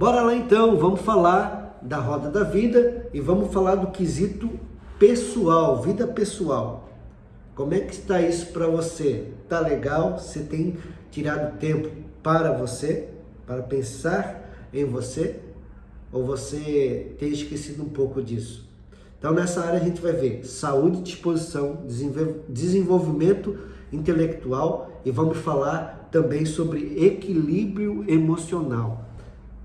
Bora lá então, vamos falar da roda da vida e vamos falar do quesito pessoal, vida pessoal. Como é que está isso para você? Tá legal? Você tem tirado tempo para você, para pensar em você? Ou você tem esquecido um pouco disso? Então nessa área a gente vai ver saúde, disposição, desenvolvimento intelectual e vamos falar também sobre equilíbrio emocional.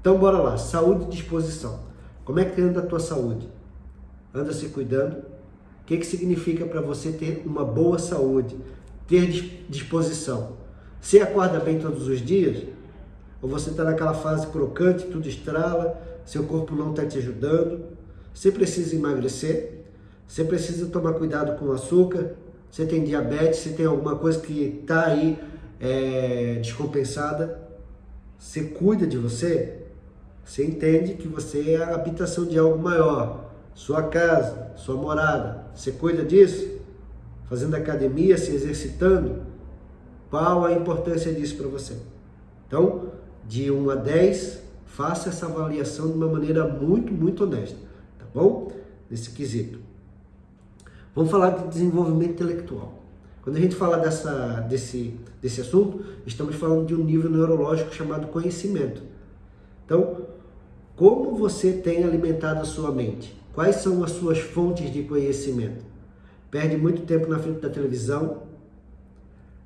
Então bora lá, saúde e disposição. Como é que anda a tua saúde? Anda se cuidando? O que, que significa para você ter uma boa saúde, ter disposição? Você acorda bem todos os dias? Ou você está naquela fase crocante, tudo estrala, seu corpo não está te ajudando? Você precisa emagrecer? Você precisa tomar cuidado com o açúcar? Você tem diabetes? Você tem alguma coisa que está aí é, descompensada? Você cuida de você? Você entende que você é a habitação de algo maior, sua casa, sua morada. Você cuida disso? Fazendo academia, se exercitando? Qual a importância disso para você? Então, de 1 a 10, faça essa avaliação de uma maneira muito, muito honesta, tá bom? Nesse quesito. Vamos falar de desenvolvimento intelectual. Quando a gente fala dessa, desse, desse assunto, estamos falando de um nível neurológico chamado conhecimento. Então, como você tem alimentado a sua mente? Quais são as suas fontes de conhecimento? Perde muito tempo na frente da televisão,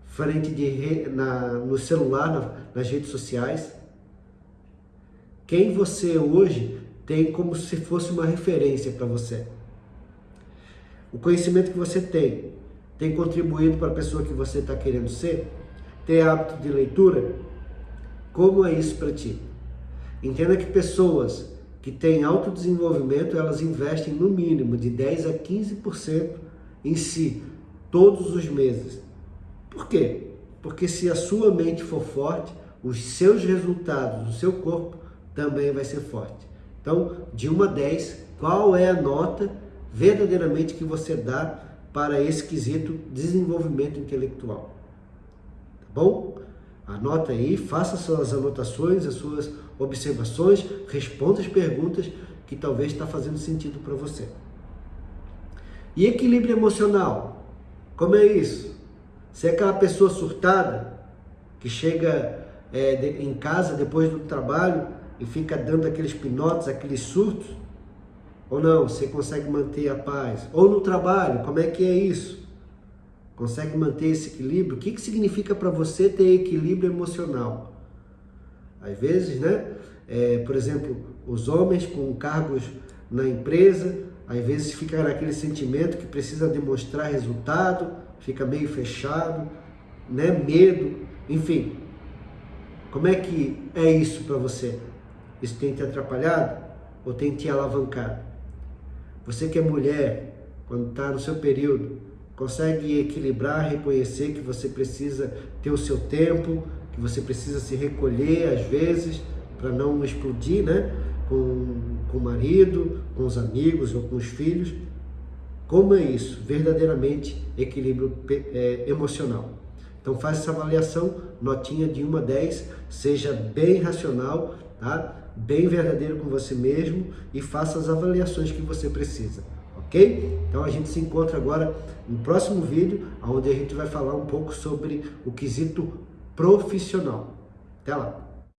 frente de na, no celular, na, nas redes sociais. Quem você hoje tem como se fosse uma referência para você? O conhecimento que você tem tem contribuído para a pessoa que você está querendo ser? Tem hábito de leitura? Como é isso para ti? Entenda que pessoas que têm autodesenvolvimento, elas investem no mínimo de 10 a 15% em si, todos os meses. Por quê? Porque se a sua mente for forte, os seus resultados, o seu corpo também vai ser forte. Então, de 1 a 10, qual é a nota verdadeiramente que você dá para esse quesito desenvolvimento intelectual? Tá bom? Anota aí, faça suas anotações, as suas observações, responda as perguntas que talvez está fazendo sentido para você. E equilíbrio emocional? Como é isso? Você é aquela pessoa surtada que chega é, de, em casa depois do trabalho e fica dando aqueles pinotes, aqueles surtos? Ou não? Você consegue manter a paz? Ou no trabalho, como é que é isso? Consegue manter esse equilíbrio? O que, que significa para você ter equilíbrio emocional? Às vezes, né? É, por exemplo, os homens com cargos na empresa, às vezes fica naquele sentimento que precisa demonstrar resultado, fica meio fechado, né? Medo, enfim. Como é que é isso para você? Isso tem te atrapalhado ou tem te alavancado? Você que é mulher, quando está no seu período, consegue equilibrar, reconhecer que você precisa ter o seu tempo, que você precisa se recolher às vezes para não explodir, né? Com, com o marido, com os amigos ou com os filhos. Como é isso? Verdadeiramente equilíbrio é, emocional. Então faz essa avaliação, notinha de 1 a 10, seja bem racional, tá? bem verdadeiro com você mesmo e faça as avaliações que você precisa ok? Então a gente se encontra agora no próximo vídeo, onde a gente vai falar um pouco sobre o quesito profissional. Até lá!